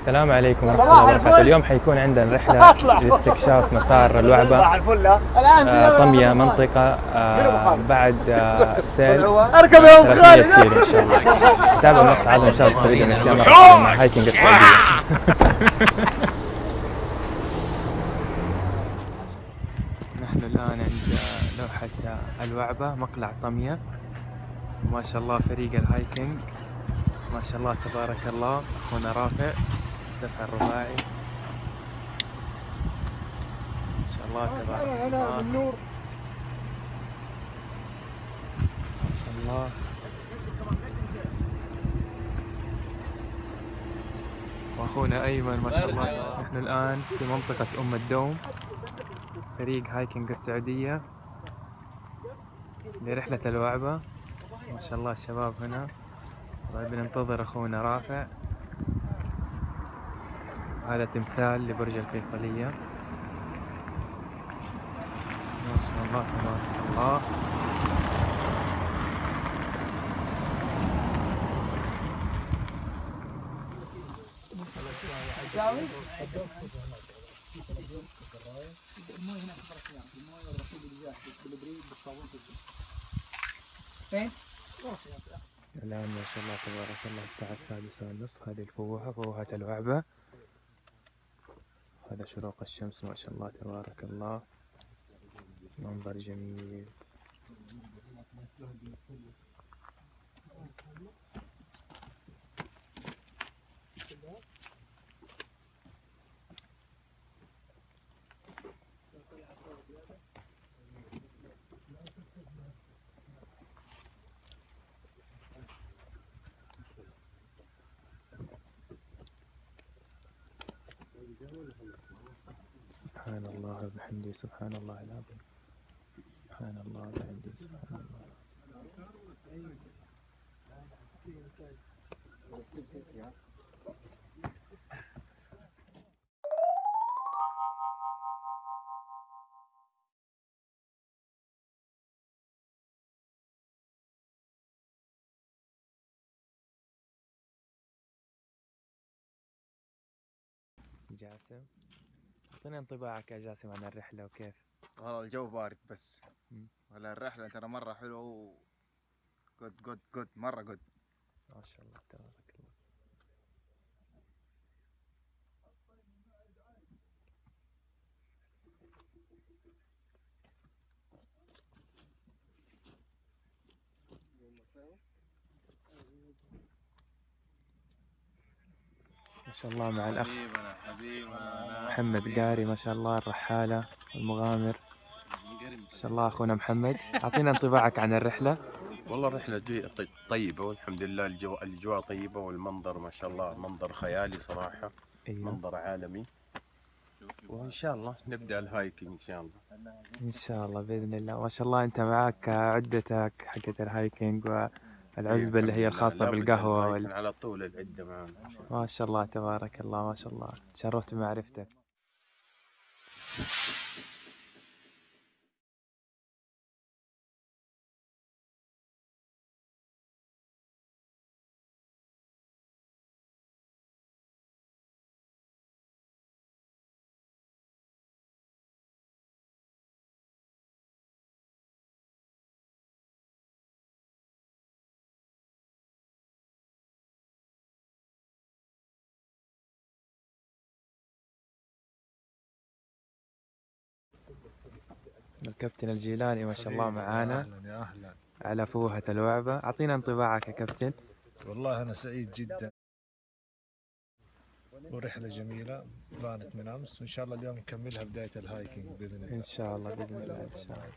السلام عليكم ورحمة الله وبركاته. اليوم حيكون عندنا رحلة لاستكشاف مسار الوعبة آه، طمية منطقة آه، بعد آه، السيل. أركب يا ام 300 خالد. إن شاء الله. تابعوا المقطع هذا إن شاء الله تستفيدوا من أشياء مرة مع hiking السعودية نحن الآن عند لوحة الوعبة مقلع طمية ما شاء الله فريق ال hiking ما شاء الله تبارك الله أخونا رافع. دفع الرباعي. ما شاء الله تبارك الله ما شاء الله. وأخونا أيمن ما شاء الله. نحن الآن في منطقة أم الدوم فريق هايكنج السعودية. لرحلة الوعبة. ما شاء الله الشباب هنا. طيب بننتظر أخونا رافع. هذا تمثال لبرج الفيصلية. ما شاء الله تبارك الله. الآن ما شاء الله تبارك الله الساعة السادسة والنصف هذه الفوهة فوهة الوعبة. هذا شروق الشمس ما شاء الله تبارك الله. منظر جميل. سبحان الله وبحمده سبحان الله العظيم. سبحان الله وبحمده سبحان الله. جاسم؟ اعطينا انطباعك يا جاسم عن الرحلة وكيف؟ والله الجو بارد بس. ولا الرحلة ترى مرة حلوة و good good good مرة good ما شاء الله تبارك الله ما شاء الله مع الأخ حبيبنا حبيبنا محمد قاري ما شاء الله الرحالة المغامر ما شاء الله أخونا محمد. أعطينا انطباعك عن الرحلة. والله الرحلة طيبة والحمد لله الجو الأجواء طيبة والمنظر ما شاء الله منظر خيالي صراحة أيوه. منظر عالمي. وإن شاء الله نبدأ ال hiking إن شاء الله. إن شاء الله بإذن الله. ما شاء الله أنت معك عدتك حقت ال hiking والعزبة اللي هي. الخاصة بالقهوة وال... على طول العدة معنا ما شاء الله تبارك الله ما شاء الله تشرفت بمعرفتك الكابتن الجيلاني ما شاء الله معانا. أهلا يا أهلا. على فوهة اللعبة، أعطينا انطباعك يا كابتن. والله أنا سعيد جدا. ورحلة جميلة بانت من أمس. وإن شاء الله اليوم نكملها بداية الهايكينج بإذن الله. إن شاء الله بإذن الله إن شاء الله.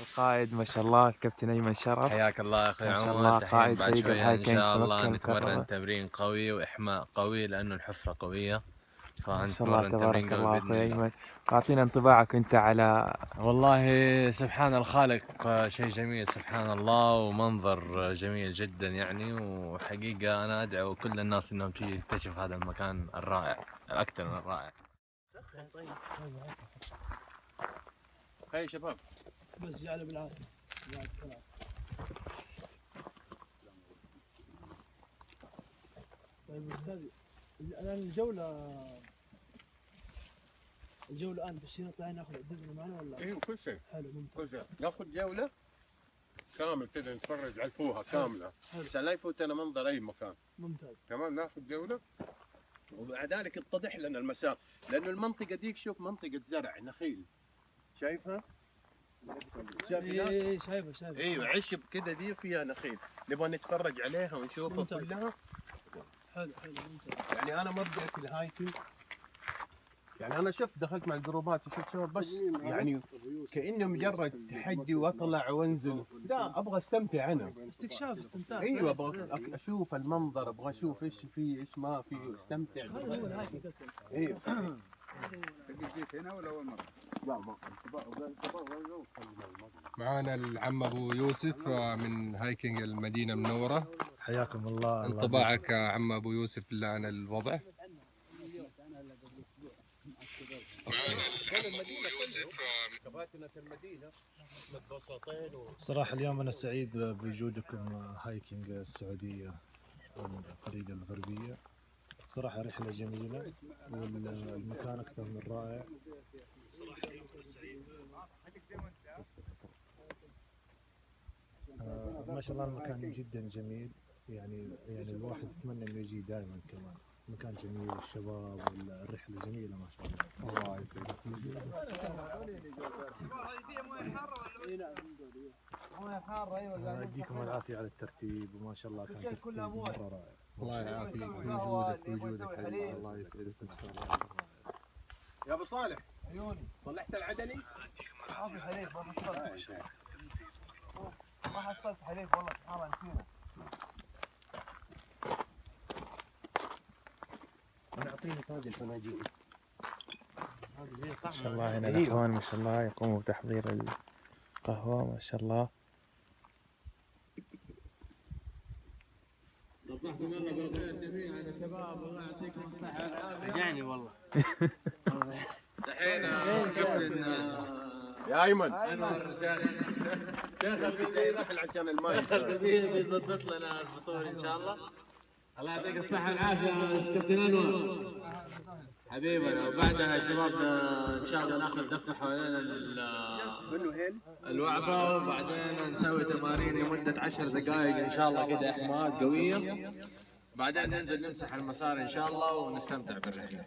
القائد ما شاء الله الكابتن أيمن شرف. حياك الله يا أخوي ما شاء عمر الله قائد بعد فريق شوية إن شاء الله نتمرن. تمرين قوي وإحماء قوي لأنه الحفرة قوية. ما شاء الله تبارك قوي الله أخوي أيمن. أعطينا انطباعك أنت على والله سبحان الخالق شيء جميل سبحان الله ومنظر جميل جدا يعني. وحقيقة أنا أدعو كل الناس إنهم تيجي تكتشف هذا المكان الرائع الأكثر من الرائع. هاي شباب. بس جعله بالعافيه طيب أستاذ الآن الجولة الجولة الآن بس نطلع ناخذ عدتنا معنا ولا؟ أيوه كل شيء. حلو ممتاز. كل شيء. ناخذ جولة كامل كذا نتفرج على الفوهة كاملة. حلو. عشان لا يفوتنا منظر أي مكان. ممتاز. تمام ناخذ جولة. وبعد ذلك يتضح لنا المسار. لأنه المنطقة ديك شوف منطقة زرع نخيل. شايفها؟ شايف اي هناك؟ اي شايفه شايفه. أيوه عشب كذا دي فيها نخيل. نبغى نتفرج عليها ونشوفها. كلها. حلو حلو ممتاز. يعني أنا ما بديت ال hiking. يعني أنا شفت دخلت مع الجروبات وشفت شباب بس يعني كأنه مجرد تحدي وأطلع وأنزل. لا أبغى أستمتع أنا. استكشاف استمتاع أيوه أبغى أشوف المنظر أبغى أشوف إيش في إيش ما في أستمتع. هذا هو ال hiking أصلا. أيوه جيت هنا ولا اول مره؟ لا ما معانا العم أبو يوسف آه، من hiking المدينة المنوره حياكم الله انطباعك يا عم أبو يوسف بالله عن الوضع. صراحة اليوم أنا سعيد بوجودكم hiking السعودية والفريق الغربية صراحة رحلة جميلة أكثر من رائع. آه، ما شاء الله المكان جدا جميل. يعني يعني الواحد يتمنى إنه يجي دائما كمان. مكان جميل والشباب والرحلة جميلة ما شاء الله. الله يسعدك الله يديكم العافية على الترتيب وما شاء الله كان ترتيب مرة رائع. الله يعافيك. وجودك وجودك. الله يسعدك. ان شاء الله يا أبو صالح. عيوني. طلعت العدلي؟ أنا أعطيني تاج الفناجيل ما شاء الله هنا الأخوان ما شاء الله يقوموا بتحضير القهوة ما شاء الله. دحين كابتن يا أيمن. شيخ البيبي راح عشان الماي الخبير بيضبط لنا الفطور إن شاء الله. الله يعطيك الصحة والعافية كابتن أنور حبيبنا وبعدها يا شباب آه، إن شاء الله ناخذ دفة حوالين ال- منه هيل الوعبة وبعدين نسوي تمارين لمدة عشر دقائق إن شاء الله كذا إحماءات قوية. بعدين ننزل نمسح المسار إن شاء الله ونستمتع بالرحلة.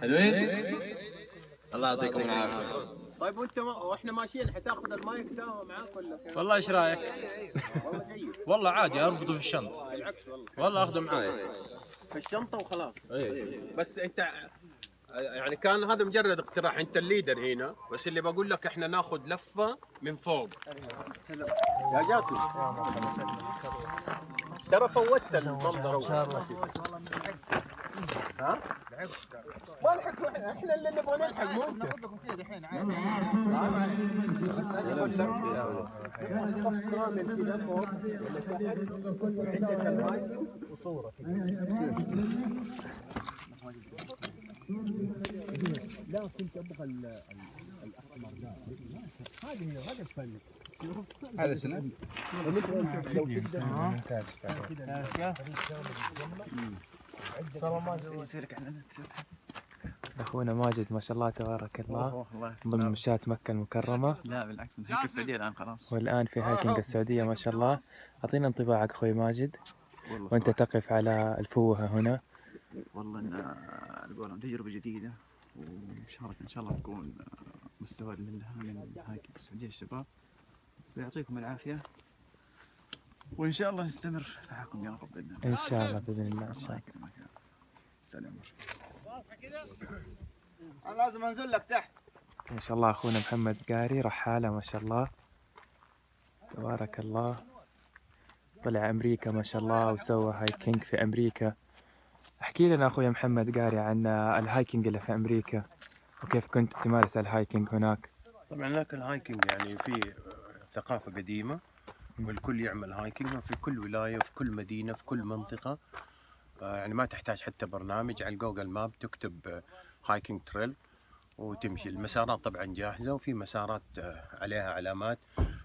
حلوين؟ الله يعطيكم العافية. طيب وانت ما وإحنا ماشيين حتاخذ المايك ده معاك ولا كيف؟ والله إيش رأيك؟ والله جيد. والله عادي أربطه في الشنطة بالعكس والله. والله أخذه معاي. في الشنطة وخلاص. إيه. بس أنت يعني كان هذا مجرد اقتراح. أنت الليدر هنا بس اللي بقول لك إحنا ناخذ لفة من فوق. يا جاسم. ترى فوتت المنظر. إن شاء الله. ها؟ ما نلحق إحنا اللي نبغى نلحق مو انت ناخذ لكم كذا دحين عادي هذا شنو؟ ممتاز. أخونا ماجد ما شاء الله تبارك الله. ضمن مشاة مكة المكرمة. لا بالعكس من هيك السعودية الآن خلاص. والآن في هايكنج السعودية ما شاء الله. أعطينا انطباعك أخوي ماجد. صراحة. تقف على الفوهة هنا. والله قولهم تجربة جديدة ومشاركة إن شاء الله تكون مستفاد منها من hiking السعودية الشباب. ويعطيكم العافية. وإن شاء الله نستمر معكم يا رب بإذن الله. إن شاء الله بإذن الله إن شاء الله. يكرمك يا رب. السلام عليكم أنا لازم أنزل لك تحت. ما شاء الله أخونا محمد قاري رحالة ما شاء الله. تبارك الله. طلع أمريكا ما شاء الله وسوى hiking في أمريكا. احكي لنا اخويا محمد قاري عن ال hiking اللي في أمريكا وكيف كنت تمارس ال hiking هناك؟ طبعا هناك ال hiking يعني في ثقافة قديمة. والكل يعمل. hiking في كل ولاية في كل مدينة في كل منطقة. آه، يعني ما تحتاج حتى برنامج. على Google Map تكتب hiking trail وتمشي. المسارات طبعا جاهزة وفي مسارات آه، عليها علامات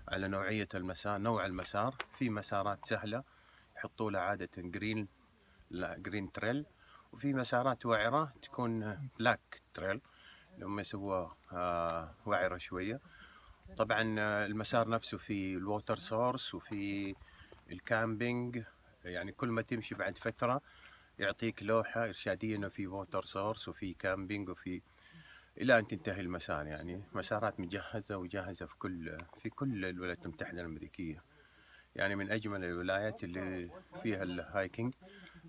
على نوعية المسار نوع المسار. في مسارات سهلة يحطوا لها عادة green green trail وفي مسارات وعرة تكون black trail لما يسووها آه، وعرة شوية. طبعا آه، المسار نفسه في ال water source وفي ال camping يعني كل ما تمشي بعد فترة يعطيك لوحة إرشادية إنه في water source وفي camping وفي إلى أن تنتهي المسار. يعني مسارات مجهزة وجاهزة في كل في كل الولايات المتحدة الأمريكية. يعني من أجمل الولايات اللي فيها ال hiking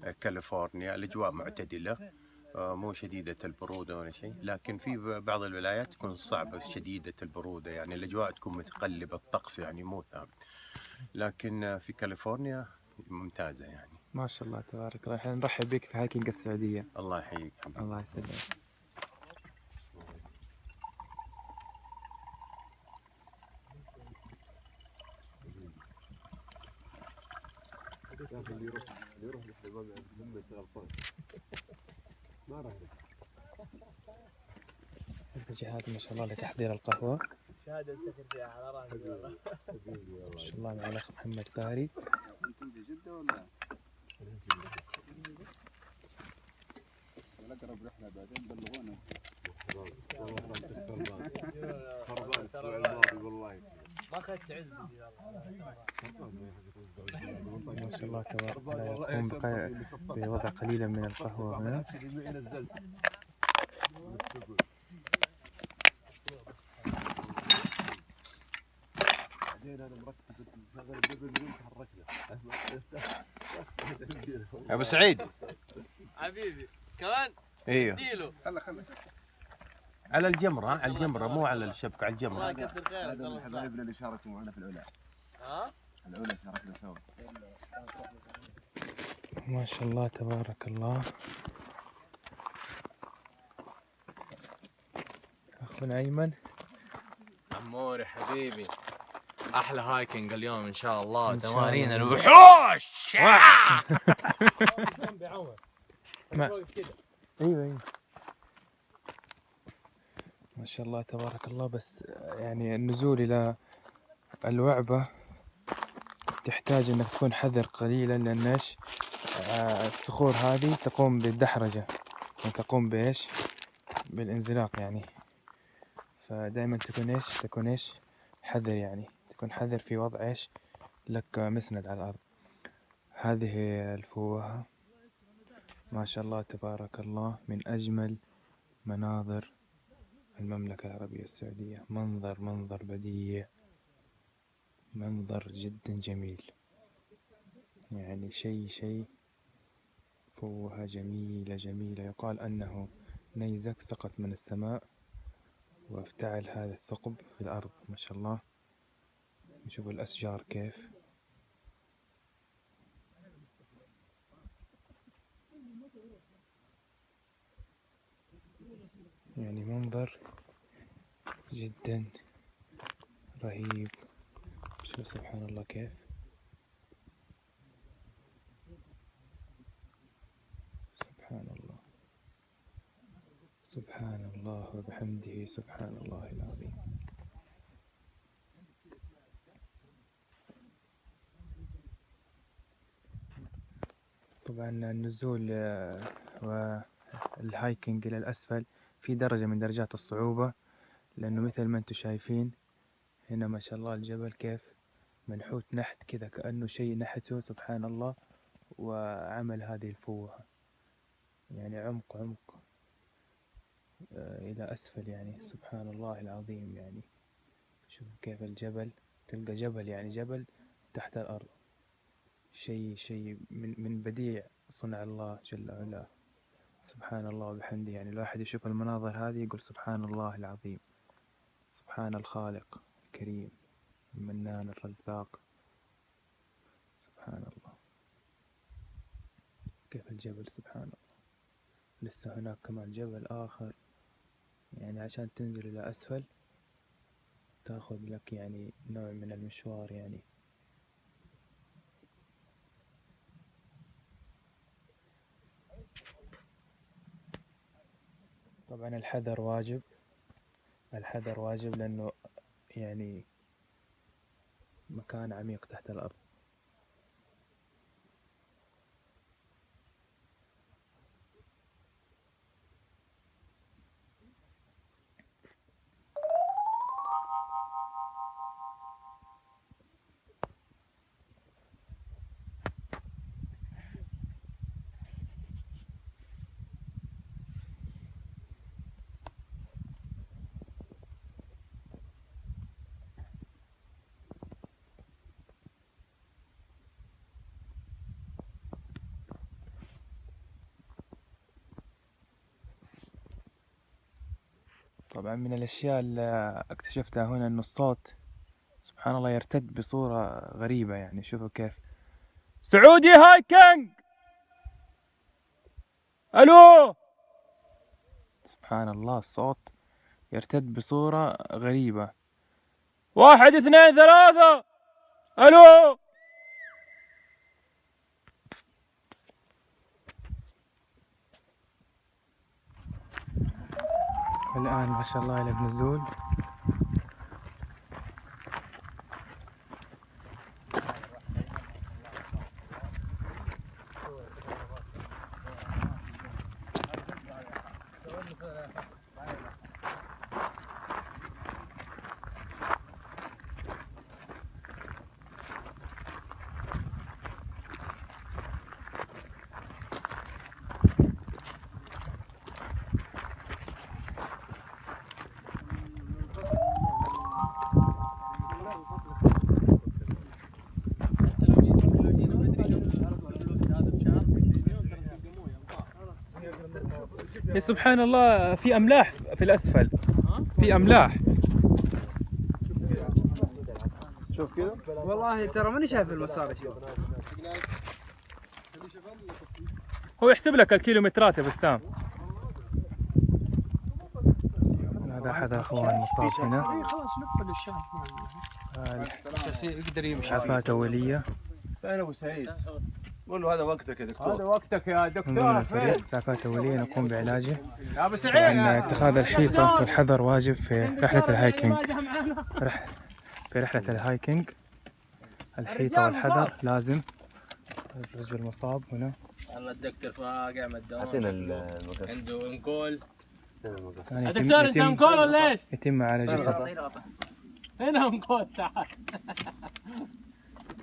آه، كاليفورنيا الأجواء معتدلة. مو شديدة البرودة ولا شيء. لكن في بعض الولايات تكون صعبة شديدة البرودة. يعني الأجواء تكون متقلبة الطقس يعني مو ثابت. لكن آه، في كاليفورنيا ممتازة يعني. ما شاء الله تبارك الله. إحنا نرحب بك في hiking السعودية. الله يحييك الله يسلمك. هذا جهاز ما شاء الله لتحضير القهوة. شهادة افتخر فيها على راسي والله. ما شاء الله مع الأخ محمد قاري. جدة ولا؟ الأقرب رحلة بعدين بلغونا. ما أخذت شاء الله تبارك الله يقوم بوضع قليلا من القهوة هنا. أبو سعيد. حبيبي كمان؟ إيوه. خله خله على الجمرة على الجمرة مو على الشبكة على الله الجمرة يكثر خيرك هذا من حبايبنا اللي شاركوا معنا في العلا. ها؟ العلا شاركنا سوا. ما شاء الله تبارك الله. أخونا أيمن. عموري حبيبي أحلى هايكنج اليوم إن شاء الله. تمارين الله. الوحوش! ما- أيوه أيوه. ما شاء الله تبارك الله. بس يعني النزول إلى الوعبة تحتاج إنك تكون حذر قليلا لأن إيش؟ آه، الصخور هذه تقوم بالدحرجة. يعني تقوم بإيش؟ بالانزلاق يعني. فدائما تكون إيش؟ تكون إيش؟ حذر يعني. تكون حذر في وضع إيش؟ لك مسند على الأرض. هذه الفوهة ما شاء الله تبارك الله من أجمل مناظر المملكة العربية السعودية. منظر منظر بديع. منظر جدا جميل. يعني شيء شيء فوهة جميلة جميلة. يقال أنه نيزك سقط من السماء وافتعل هذا الثقب في الأرض. ما شاء الله. نشوف الأشجار كيف. يعني منظر جدا رهيب. شوف سبحان الله كيف. سبحان الله. سبحان الله وبحمده. سبحان الله العظيم. طبعا النزول آه، والهايكنج إلى الأسفل في درجة من درجات الصعوبة لأنه مثل ما أنتم شايفين هنا ما شاء الله الجبل كيف منحوت نحت كذا كأنه شيء نحته سبحان الله وعمل هذه الفوهة يعني عمق عمق. آه، إلى أسفل يعني سبحان الله العظيم يعني. شوف كيف الجبل تلقى جبل يعني جبل تحت الأرض. شيء شيء من من بديع صنع الله جل وعلا. سبحان الله وبحمده. يعني الواحد يشوف المناظر هذه يقول سبحان الله العظيم. سبحان الخالق الكريم المنان الرزاق. سبحان الله كيف الجبل؟ سبحان الله لسه هناك كمان جبل آخر. يعني عشان تنزل إلى أسفل تاخذ لك يعني نوع من المشوار يعني. طبعا الحذر واجب. الحذر واجب لأنه يعني مكان عميق تحت الأرض. طبعا من الأشياء اللي اكتشفتها هنا إنه الصوت سبحان الله يرتد بصورة غريبة يعني. شوفوا كيف. سعودي هايكنج ألو! سبحان الله الصوت يرتد بصورة غريبة. واحد اثنين ثلاثة! ألو! الآن ما شاء الله إلى بنزول سبحان الله في أملاح في الأسفل. في أملاح. شوف كذا. والله ترى ماني شايف المسار هو يحسب لك الكيلومترات يا بسام. هذا أحد الأخوان مصاب هنا خلاص نقفل الشاشه آه، يقدر يمشي إسعافات أولية. فين ابو سعيد؟ قول له هذا وقتك يا هذا دكتور وقتك يا دكتور. الفريق فين؟ إسعافات أولية نقوم بعلاجه. يا أبو طبعا سعيد اتخاذ الحيطة والحذر واجب في رحلة الهايكنج رح في رحلة الهايكنج الحيطة والحذر لازم. الرجل مصاب هنا. والله الدكتور واقع من الدوام أعطينا المقص. عنده أنكول. دكتور انت يتم, أنكول ولا إيش؟ يتم معالجته هنا أنكول تعال.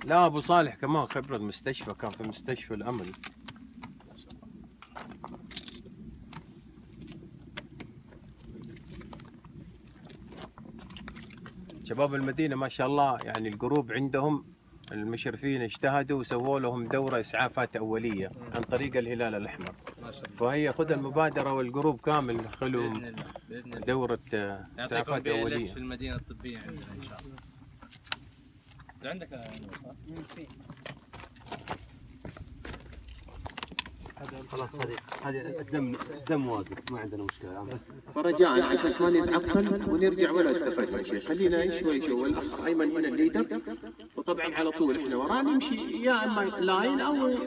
لا أبو صالح كمان خبرة المستشفى كان في مستشفى الامل شباب المدينة ما شاء الله يعني ال group عندهم المشرفين اجتهدوا وسووا لهم دورة إسعافات أولية عن طريق الهلال الأحمر. فهي خذ المبادرة وال group كامل خلوا دورة آه، إسعافات أولية. في المدينة الطبية عندنا إن شاء الله. انت عندك يا نور، صح؟ خلاص هذه هذه الدم الدم واقف ما عندنا مشكلة. بس فرجاء على أساس ما نتعطل ونرجع ولا استفدنا شيء. خلينا شوي شوي. الاخ أيمن هنا ال leader وطبعا على طول إحنا وراه. نمشي يا أما line أو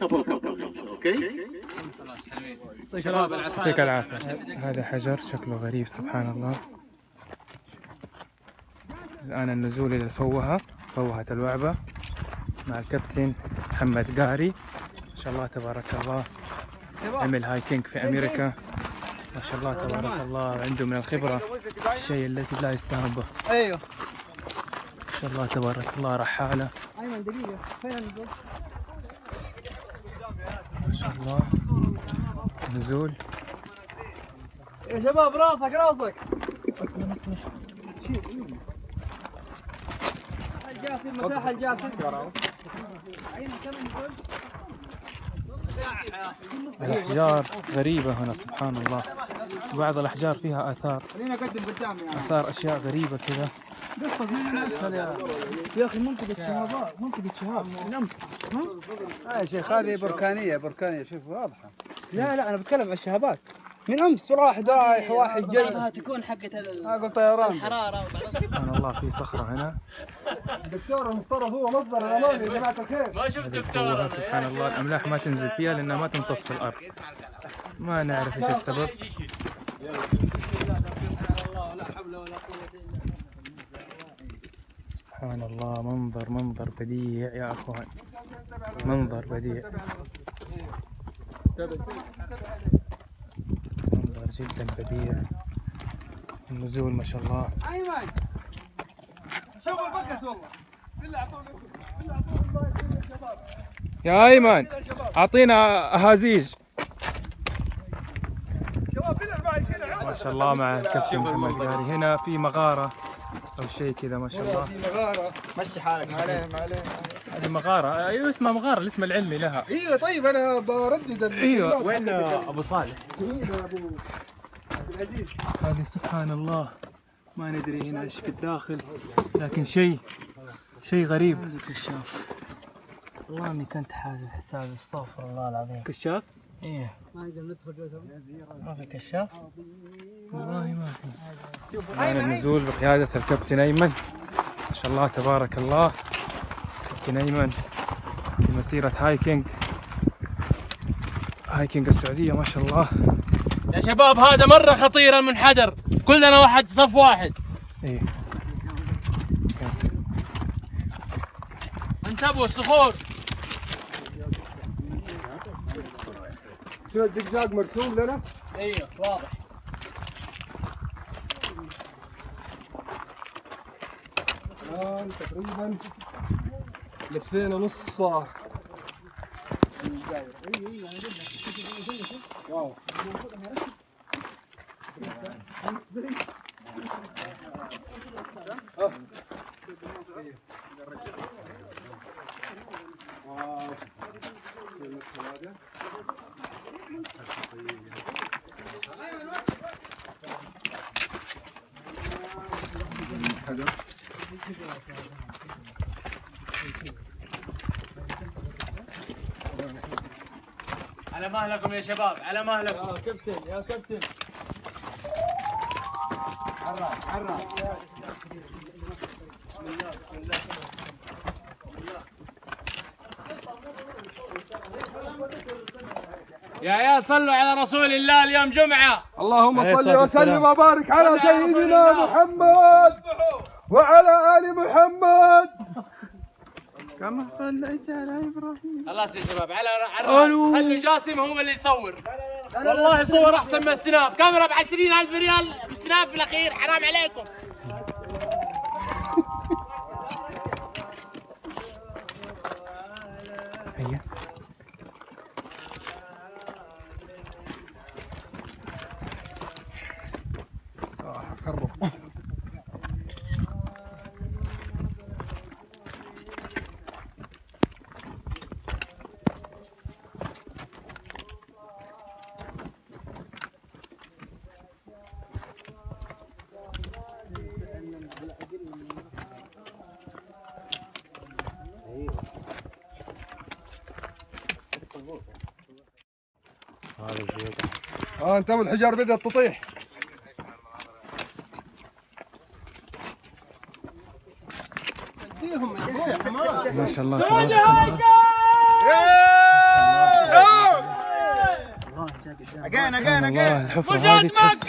couple couple okay؟ شباب يعطيك العافية. هذا حجر شكله غريب سبحان الله. الآن النزول إلى الفوهة. فوهة الوعبة مع الكابتن محمد قاري. ما شاء الله تبارك الله. عمل هايكينج في أمريكا. ما شاء الله تبارك الله. عنده من الخبرة الشيء الذي لا يستهان به أيوه. ما شاء الله تبارك الله. رحالة. ايمن دقيقة. فين؟ النزول؟ ما شاء الله. نزول. يا شباب راسك راسك. الجاسم المساحة؟ الجاسم الأحجار غريبة هنا سبحان الله. بعض الأحجار فيها آثار. يعني. آثار أشياء غريبة كذا. يا يا أخي منطقة شهابات منطقة شهاب. من امس يا شيخ هذه بركانية بركانية. شوف واضحة. لا لا أنا بتكلم عن الشهابات. من أمس واحد رايح واحد جاي بعضها تكون حقت أقول طيران الحرارة سبحان الله في صخرة هنا. الدكتور المفترض هو مصدر الأمان يا جماعة الخير ما شفت دكتور. سبحان الله. الأملاح ما تنزل فيها لأنها ما تمتص في الأرض. ما نعرف إيش السبب. سبحان الله منظر منظر بديع يا أخوان. منظر بديع. جدا بديع النزول ما شاء الله. ايمن شوف البكس والله بالله اعطوني بالله اعطوني. يا بالله المايك هنا ما شاء الله مع الكابتن محمد قاري هنا في مغارة أو شيء كذا ما شاء الله. في مغارة. مشي حالك. ما عليه ما عليه. هذه مغارة. أيوة اسمها مغارة الاسم العلمي لها. أيوه طيب أنا بردد أيوة وين أبو صالح؟ هنا أبو عبد العزيز. هذه سبحان الله. ما ندري هنا إيش في الداخل. لكن شيء شيء غريب. كشاف. والله إني كنت حاسب حسابي استغفر الله العظيم. كشاف؟ إيه. ما نقدر ندخل ما في كشاف؟ والله ما في. معنا النزول بقيادة الكابتن أيمن. ما شاء الله تبارك الله. كابتن أيمن في مسيرة hiking hiking السعودية ما شاء الله. يا شباب هذا مرة خطير المنحدر. كلنا واحد صف واحد. إيه. انتبهوا الصخور. شو الزقزاق مرسوم لنا؟ أيوه واضح. الآن تقريبا لفينا نص واو. على مهلكم يا شباب على مهلكم يا كابتن يا كابتن. يا عيال صلوا على رسول الله اليوم جمعة. اللهم صل وسلم. وبارك على صل على رسول سيدنا الله. محمد وعلى ال محمد خلاص يا شباب على على خلوا جاسم هو اللي يصور. والله صور أحسن من السناب. كاميرا ب 20000 ريال. سناب في الأخير حرام عليكم. آه انتبهوا الحجار بدات تطيح. ما شاء الله تبارك الله. اجين اجين اجين الحفرة هذه تحس.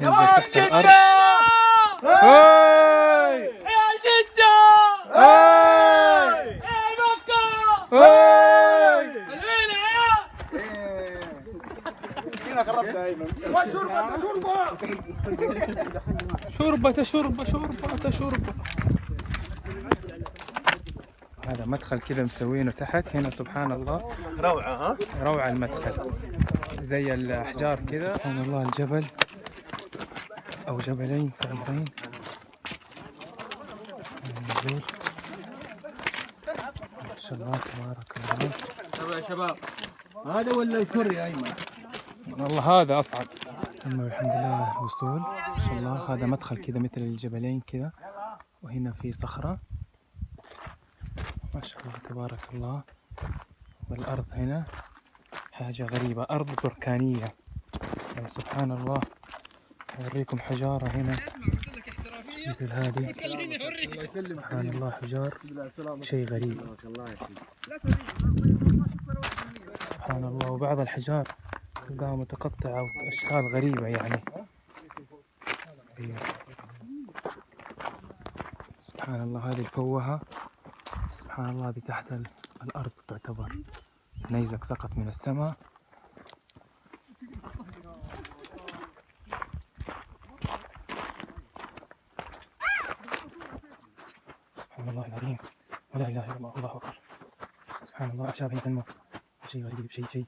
ينزل تحت الأرض هاي عيال جده هاي عيال مكه هاي الوين يا عيال هنا خربت ايمن شوربة شوربة شوربة شوربة. هذا مدخل كذا مسوينه تحت. هنا سبحان الله. روعة ها؟ روعة المدخل. زي الأحجار كذا. سبحان الله الجبل. أو جبلين صغيرين. ما شاء الله تبارك الله. يا شباب. هذا ولا الكر يا أيمن؟ والله هذا أصعب. ثم الحمد لله الوصول ما شاء الله هذا مدخل كذا مثل الجبلين كذا وهنا في صخرة. ما شاء الله تبارك الله. والأرض هنا حاجة غريبة أرض بركانية. يعني سبحان الله. أوريكم حجارة هنا. مثل هذه. سبحان الله حجار. شيء غريب. سبحان الله. وبعض الحجار. تلقاها متقطعة وأشكال غريبة يعني. سبحان الله هذه الفوهة سبحان الله هذه تحت ال- الأرض تعتبر نيزك سقط من السماء. سبحان الله العظيم. ولا إله إلا الله الله أكبر. سبحان الله أعشاب هنا تنمو شيء غريب شيء شيء.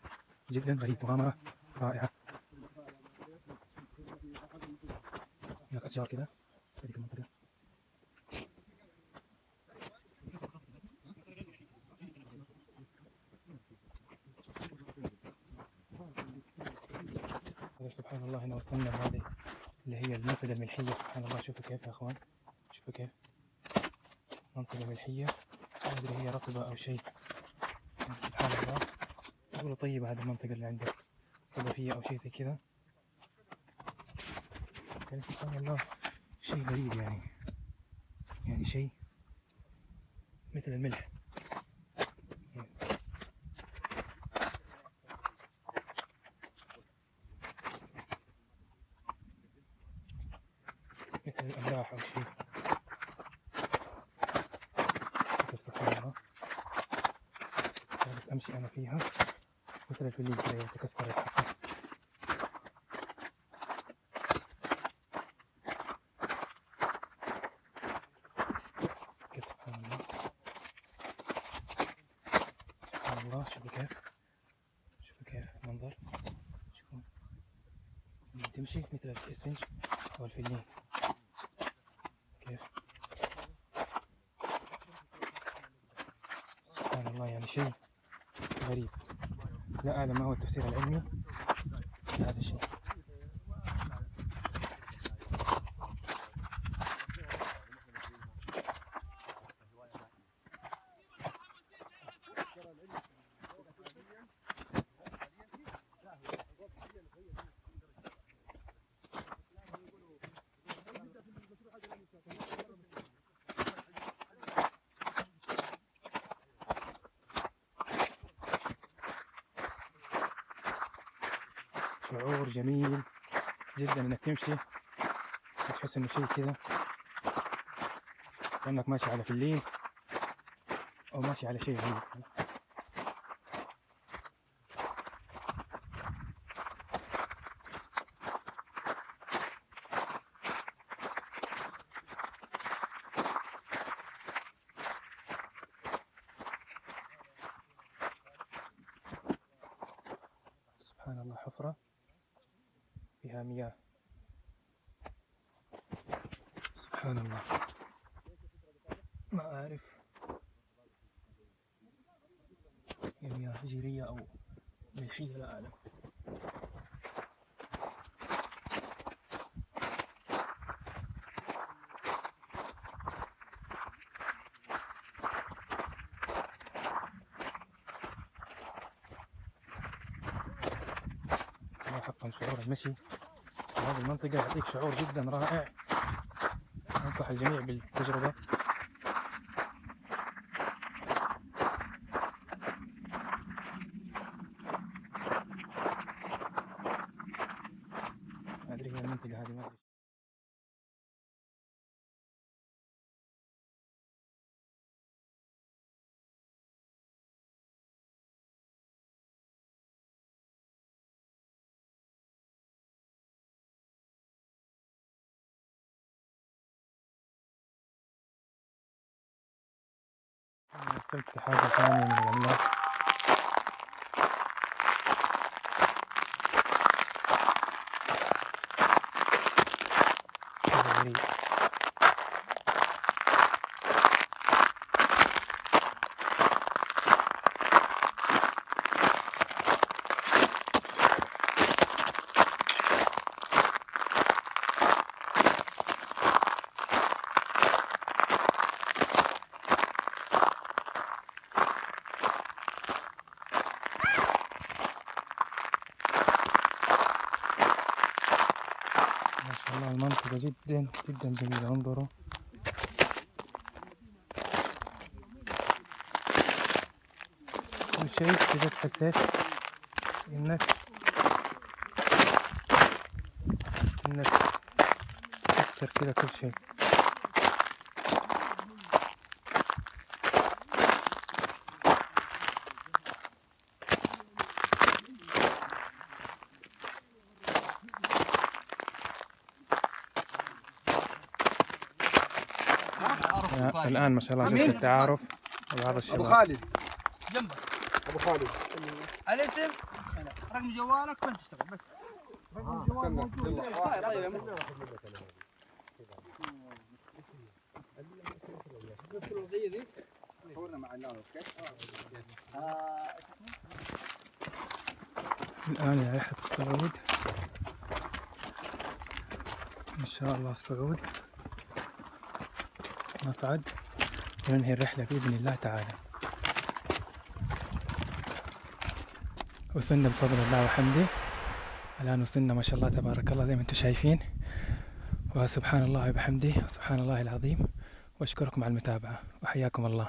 جدا غريب مغامرة رائعة هناك أشجار كذا هذيك المنطقة سبحان الله هنا وصلنا لهذه اللي هي المنطقة الملحية. سبحان الله. شوفوا كيف يا أخوان. شوفوا كيف. منطقة ملحية. ما أدري هي رطبة أو شيء. يقولوا طيبة هذه المنطقة اللي عندك صدفية أو شيء زي كذا؟ يعني سبحان الله شيء غريب يعني. يعني شيء مثل الملح. مثل الأملاح أو شيء. سبحان الله. جالس أمشي أنا فيها. مثل الفلين كذا يتكسر الحقل كيف سبحان الله سبحان الله شوفوا كيف شوفوا كيف المنظر شوفوا لما تمشي مثل الاسفنج أو الفلين كيف سبحان الله يعني شيء غريب لا أعلم ما هو التفسير العلمي لهذا الشيء شعور جميل جدا إنك تمشي وتحس إنه شيء كذا كأنك ماشي على فلين أو ماشي على شيء غريب سبحان الله حفرة فيها مياه سبحان الله ما أعرف هي مياه جيرية أو ملحية لا أعلم. حقا شعور المشي. هذه المنطقة يعطيك شعور جدا رائع. أنصح الجميع بالتجربة ما أدري هي المنطقة هذه ما أدري وصلت لحاجة ثانية من الأملاح شيء غريب منطقة جدا جدا جميلة انظروا. كل شيء كذا تحسيت إنك إنك تكسر كذا كل شيء. آه، الآن ما شاء الله شفت التعارف. وبعض الشباب أبو خالد. جنبك. أبو خالد. الاسم؟ رقم جوالك وانت تشتغل؟ بس. رقم جوال موجود. طيب يا مو- صورنا مع النار أوكي؟ الآن إلى رحلة الصعود إن شاء الله الصعود نصعد وننهي الرحلة بإذن الله تعالى. وصلنا بفضل الله وحمده. الآن وصلنا ما شاء الله تبارك الله زي ما أنتم شايفين. وسبحان الله وبحمده وسبحان الله العظيم. وأشكركم على المتابعة. وحياكم الله.